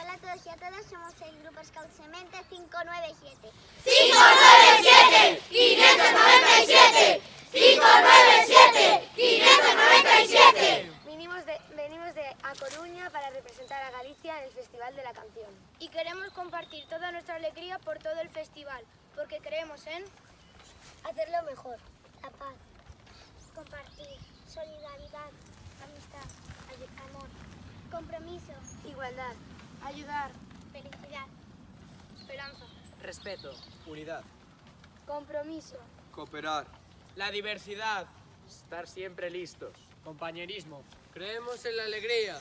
Hola a todos y a todas, somos el grupo Scout Semente 597. 597 597 597 597 Venimos de, venimos de A Coruña para representar a Galicia en el Festival de la Canción. Y queremos compartir toda nuestra alegría por todo el festival, porque creemos en Hacerlo mejor. La paz, compartir, solidaridad, amistad, amor, compromiso, Igualdad. Ayudar, felicidad, esperanza, Respeto. Unidad. compromiso, Cooperar. La diversidad. Estar siempre listos. Compañerismo. Creemos en la alegría.